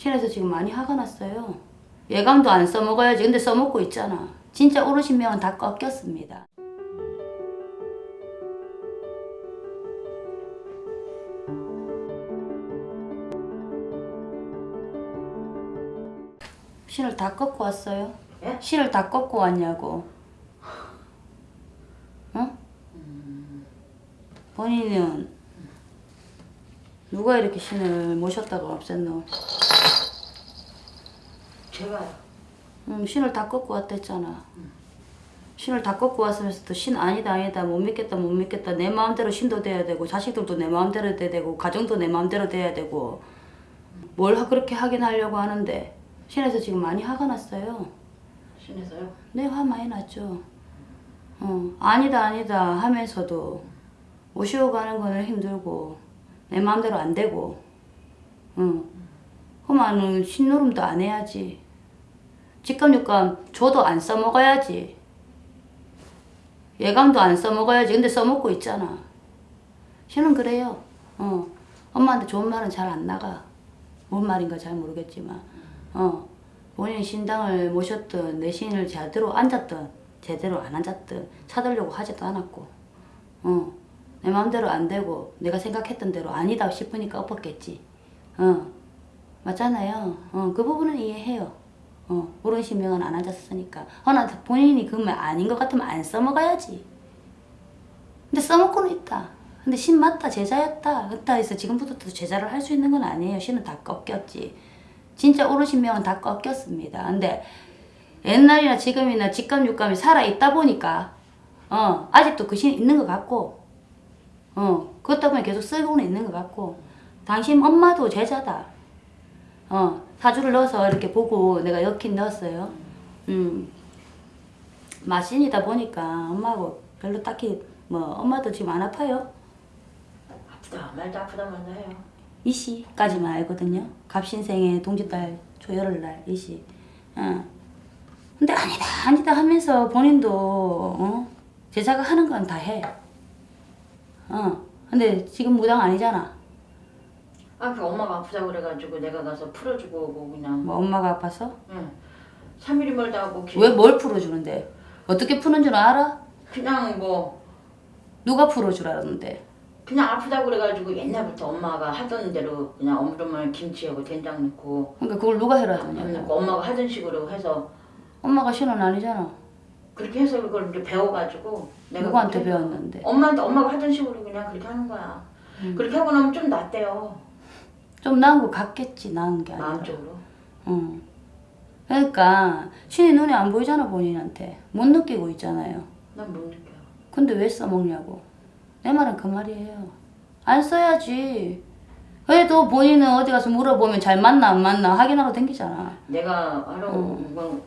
신에서 지금 많이 화가 났어요. 예감도 안 써먹어야지. 근데 써먹고 있잖아. 진짜 오르신 명은 다 꺾였습니다. 신을 다 꺾고 왔어요? 예? 신을 다 꺾고 왔냐고. 어? 본인은 누가 이렇게 신을 모셨다고 없앴노? 제가요. 음, 신을 다 꺾고 왔댔잖아. 신을 다 꺾고 왔으면서 또 신 아니다 아니다 못 믿겠다 못 믿겠다 내 마음대로 신도 돼야 되고 자식들도 내 마음대로 돼야 되고 가정도 내 마음대로 돼야 되고 뭘 하- 그렇게 하긴 하려고 하는데 신에서 지금 많이 화가 났어요. 신에서요? 네, 화 많이 났죠. 어, 아니다, 아니다 하면서도 모시고 가는 거는 힘들고, 내 마음대로 안 되고, 응. 그러면은 신노름도 안 해야지. 직감, 육감 줘도 안 써먹어야지. 예감도 안 써먹어야지. 근데 써먹고 있잖아. 신은 그래요. 어. 엄마한테 좋은 말은 잘 안 나가. 뭔 말인가 잘 모르겠지만. 어. 본인이 신당을 모셨든 내 신을 제대로 앉았든 제대로 안 앉았든 찾으려고 하지도 않았고 어. 내 마음대로 안 되고 내가 생각했던 대로 아니다 싶으니까 엎었겠지 어. 맞잖아요 어. 그 부분은 이해해요 어. 옳은 신명은 안 앉았으니까 허나 본인이 그 말 아닌 것 같으면 안 써먹어야지 근데 써먹고는 있다 근데 신 맞다 제자였다 그렇다 해서 지금부터 또 제자를 할 수 있는 건 아니에요 신은 다 꺾였지 진짜 오르신 명은 다 꺾였습니다. 근데 옛날이나 지금이나 직감 육감이 살아 있다 보니까 어 아직도 그신 있는 것 같고 어 그렇다 보니 계속 쓰고는 있는 것 같고 당신 엄마도 제자다. 어 사주를 넣어서 이렇게 보고 내가 엮긴 넣었어요. 음 마신이다 보니까 엄마하고 별로 딱히 뭐 엄마도 지금 안 아파요. 아프다 말도 아프다 말도 해요. 이시까지만 알거든요. 갑신생의 동짓달 초열흘날 이시. 어. 근데 아니다 아니다 하면서 본인도 어? 제자가 하는 건 다 해. 어. 근데 지금 무당 아니잖아. 아, 그 엄마가 아프다고 그래가지고 내가 가서 풀어주고 오고 그냥. 뭐 엄마가 아파서? 응. 3일이 멀다 하고 기- 왜뭘 풀어주는데? 어떻게 푸는 줄 알아? 그냥 뭐 누가 풀어주라는데? 그냥 아프다고 그래가지고 옛날부터 엄마가 하던 대로 그냥 어머름을 김치하고 된장 넣고 그러니까 그걸 누가 해라더냐? 넣고 엄마가 하던 식으로 해서 엄마가 신은 아니잖아. 그렇게 해서 그걸 이제 배워가지고 내가 누구한테 배웠는데? 엄마한테 엄마가 하던 식으로 그냥 그렇게 하는 거야. 음. 그렇게 하고 나면 좀 낫대요. 좀 나은 거 같겠지 나은 게 아니라. 마음적으로. 응. 그러니까 신이 눈에 안 보이잖아 본인한테 못 느끼고 있잖아요. 난 못 느껴요. 근데 왜 써먹냐고. 내 말은 그 말이에요. 안 써야지. 그래도 본인은 어디 가서 물어보면 잘 맞나 안 맞나 확인하러 댕기잖아. 내가. 온, 건,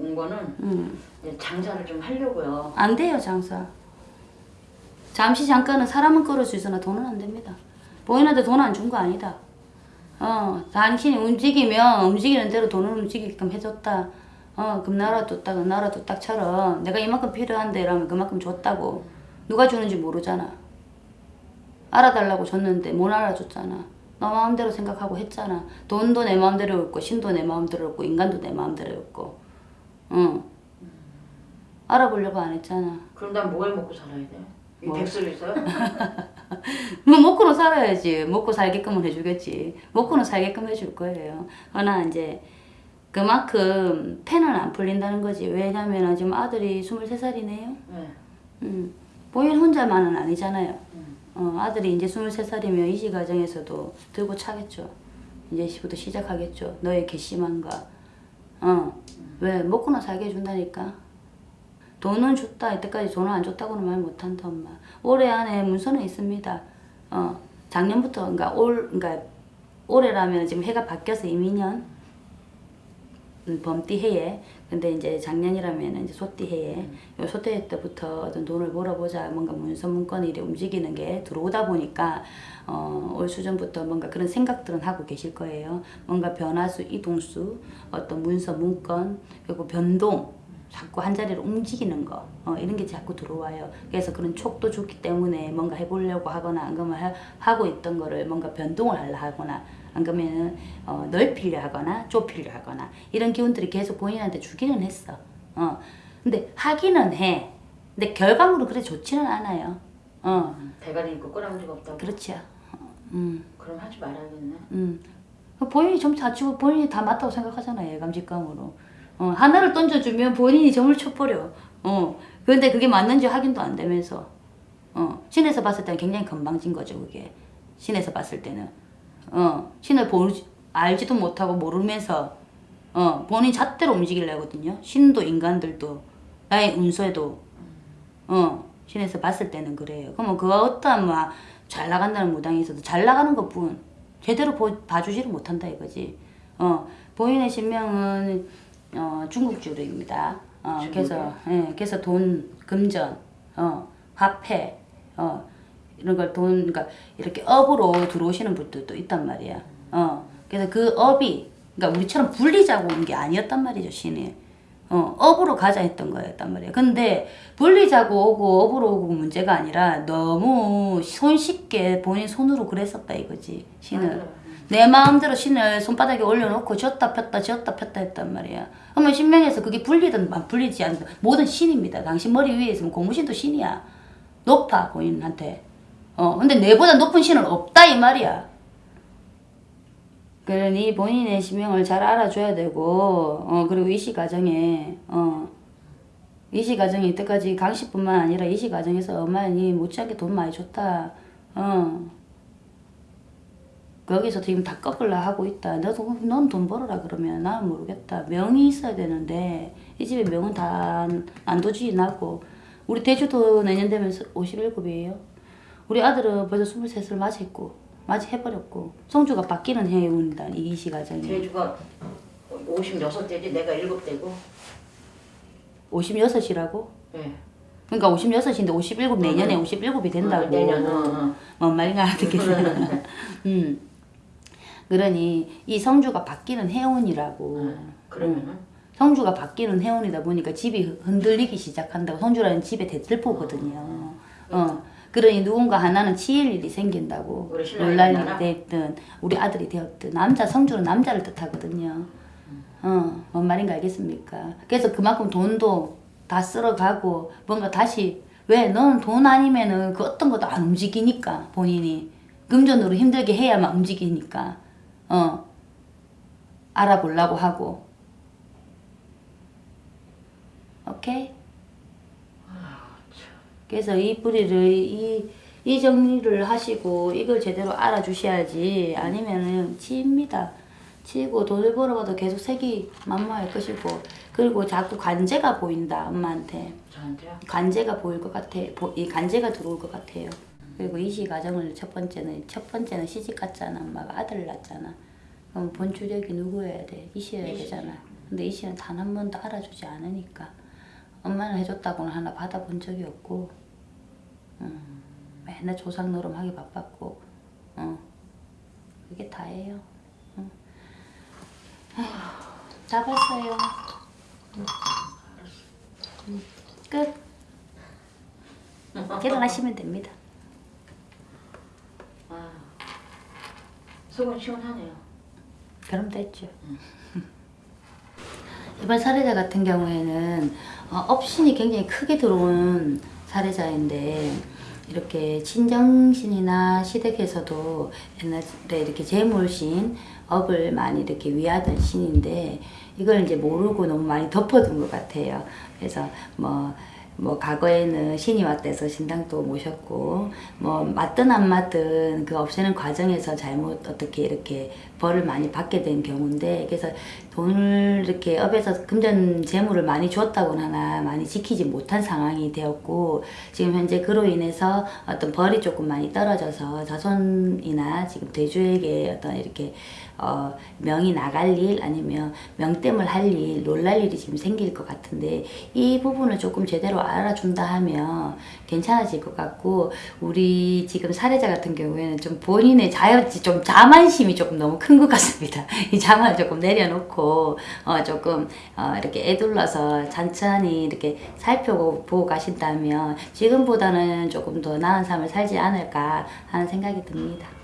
온 거는 응. 이제 장사를 좀 하려고요. 안 돼요 장사. 잠시 잠깐은 사람은 끌을 수 있으나 돈은 안 됩니다. 본인한테 돈 안 준 거 아니다. 어, 당신이 움직이면 움직이는 대로 돈을 움직이게끔 해줬다. 어, 금나라 뒀다, 금나라 뒀다처럼 내가 이만큼 필요한데 이러면 그만큼 줬다고. 누가 주는지 모르잖아. 알아달라고 줬는데 못 알아줬잖아. 너 마음대로 생각하고 했잖아. 돈도 내 마음대로 였고 신도 내 마음대로 였고 인간도 내 마음대로 였고. 응. 알아보려고 안 했잖아. 그럼 난 뭘 먹고 살아야 돼? 이 뭐? 백수를 있어요? 뭐 먹고는 살아야지. 먹고 살게끔은 해주겠지. 먹고는 살게끔 해줄 거예요. 그러나 이제 그만큼 펜은 안 풀린다는 거지. 왜냐면 지금 아들이 23살이네요. 네. 음, 본인 혼자만은 아니잖아요. 음. 어, 아들이 이제 23살이면 이시 과정에서도 들고 차겠죠. 이제부터 시작하겠죠. 너의 괘씸함과. 어, 왜? 먹고는 살게 해준다니까. 돈은 줬다. 이때까지 돈을 안 줬다고는 말 못한다, 엄마. 올해 안에 문서는 있습니다. 어, 작년부터, 그러니까 올, 그러니까 올해라면 지금 해가 바뀌어서 이민년, 음, 범띠 해에 근데 이제 작년이라면 이제 소띠 해에 요 소띠 해 때부터 어떤 돈을 벌어보자 뭔가 문서 문건이 이렇게 움직이는 게 들어오다 보니까 어, 올 수전부터 뭔가 그런 생각들은 하고 계실 거예요. 뭔가 변화수, 이동수, 어떤 문서 문건 그리고 변동 자꾸 한 자리로 움직이는 거 어, 이런 게 자꾸 들어와요. 그래서 그런 촉도 좋기 때문에 뭔가 해보려고 하거나 안 그러면 하- 하고 있던 거를 뭔가 변동을 하려 하거나 안 그러면은 어, 넓히려 하거나 좁히려 하거나 이런 기운들이 계속 본인한테 주기는 했어. 어. 근데 하기는 해. 근데 결과물은 그래 좋지는 않아요. 어. 대가리 있고 꼬랑지가 없다고. 그렇지요. 음. 그럼 하지 말아야겠네. 음. 본인이 점 다치고 본인이 다 맞다고 생각하잖아요. 예감직감으로. 어, 하나를 던져주면 본인이 점을 쳐버려. 어. 그런데 그게 맞는지 확인도 안 되면서. 어. 신에서 봤을 때는 굉장히 건방진 거죠, 그게. 신에서 봤을 때는. 어. 신을 보지, 알지도 못하고 모르면서, 어. 본인 잣대로 움직이려 하거든요. 신도 인간들도, 나의 운세도, 어. 신에서 봤을 때는 그래요. 그러면 그 어떠한 막, 잘 나간다는 무당이 있어도 잘 나가는 것 뿐. 제대로 보, 봐주지를 못한다 이거지. 어, 본인의 신명은 어, 중국 주류입니다. 어, 중국이요? 그래서 예, 그래서 돈, 금전, 어, 화폐, 어, 이런 걸 돈, 그러니까 이렇게 업으로 들어오시는 분들도 있단 말이야. 어, 그래서 그 업이, 그러니까 우리처럼 불리자고 온 게 아니었단 말이죠, 신이. 어, 업으로 가자 했던 거였단 말이에요. 근데 분리자고 오고 업으로 오고 문제가 아니라 너무 손쉽게 본인 손으로 그랬었다 이거지 신을. 맞아요. 내 마음대로 신을 손바닥에 올려놓고 쥐었다 폈다 쥐었다 폈다 했단 말이야. 그러면 신명에서 그게 불리든 안 불리지 않든 모든 신입니다. 당신 머리 위에 있으면 공무신도 신이야. 높아 본인한테. 어 근데 내보다 높은 신은 없다 이 말이야. 그러니 본인의 신명을 잘 알아줘야 되고 어 그리고 이시 과정에 어 이시 과정에 이때까지 강씨뿐만 아니라 이시 과정에서 어머니 못지않게 돈 많이 줬다. 어 거기서 지금 다 꺾으려 하고 있다. 너도 넌 돈 벌어라 그러면 나는 모르겠다. 명이 있어야 되는데 이 집에 명은 다 안도주의 나고 우리 대주도 내년 되면 57이에요. 우리 아들은 벌써 23을 맞이했고 맞이해버렸고 성주가 바뀌는 해운이다 이시 과정이 제주가 56대지 내가 7대고. 56이라고? 예. 그러니까 56인데 57 내년에 57이 된다고 어, 내년, 어, 어. 뭔 말인가 알아듣겠어요. 음. 그러니 이 성주가 바뀌는 해운이라고. 어, 그러면은 성주가 바뀌는 해운이다 보니까 집이 흔들리기 시작한다고. 성주라는 집의 대들보거든요. 어. 그러니 누군가 하나는 치일 일이 생긴다고. 놀랄 일이? 됐든 우리 아들이 되었든 남자 성주는 남자를 뜻하거든요. 어, 뭔 말인가 알겠습니까? 그래서 그만큼 돈도 다 쓸어가고 뭔가 다시 왜 너는 돈 아니면은 그 어떤 것도 안 움직이니까 본인이 금전으로 힘들게 해야만 움직이니까 어 알아보려고 하고 오케이 그래서 이 뿌리를 이, 이 정리를 하시고 이걸 제대로 알아주셔야지 아니면은 치입니다. 치고 돈을 벌어봐도 계속 색이 만무할 것이고 그리고 자꾸 관제가 보인다 엄마한테 저한테요. 관제가 보일 것 같아 보- 이 관제가 들어올 것 같아요. 그리고 이시 과정을 첫 번째는 첫 번째는 시집 갔잖아 엄마가 아들을 낳았잖아. 그럼 본 주력이 누구여야 돼? 이시여야 이시지. 되잖아. 근데 이시는 단 한 번도 알아주지 않으니까 엄마는 해줬다고는 하나 받아본 적이 없고 음, 맨날 조상 노름하기 바빴고 어, 그게 다예요. 응. 다 봤어요. 응. 응. 끝. 결혼하시면 됩니다. 아, 속은 시원하네요. 그럼 됐죠. 이번 사례자 같은 경우에는 어, 업신이 굉장히 크게 들어온 사례자인데 이렇게 친정신이나 시댁에서도 옛날에 이렇게 재물신 업을 많이 이렇게 위하던 신인데 이걸 이제 모르고 너무 많이 덮어둔 것 같아요. 그래서 뭐뭐 과거에는 신이 왔대서 신당도 모셨고 뭐 맞든 안 맞든 그 없애는 과정에서 잘못 어떻게 이렇게 벌을 많이 받게 된 경우인데 그래서 돈을 이렇게 업에서 금전 재물을 많이 줬다고는 하나 많이 지키지 못한 상황이 되었고 지금 현재 그로 인해서 어떤 벌이 조금 많이 떨어져서 자손이나 지금 대주에게 어떤 이렇게 어, 명이 나갈 일 아니면 명땜을 할 일, 놀랄 일이 지금 생길 것 같은데 이 부분을 조금 제대로 알아준다 하면 괜찮아질 것 같고 우리 지금 사례자 같은 경우에는 좀 본인의 자연, 좀 자만심이 조금 너무 큰 것 같습니다. 이 자만을 조금 내려놓고 어, 조금 어, 이렇게 애둘러서 천천히 이렇게 살펴보고 가신다면 지금보다는 조금 더 나은 삶을 살지 않을까 하는 생각이 듭니다.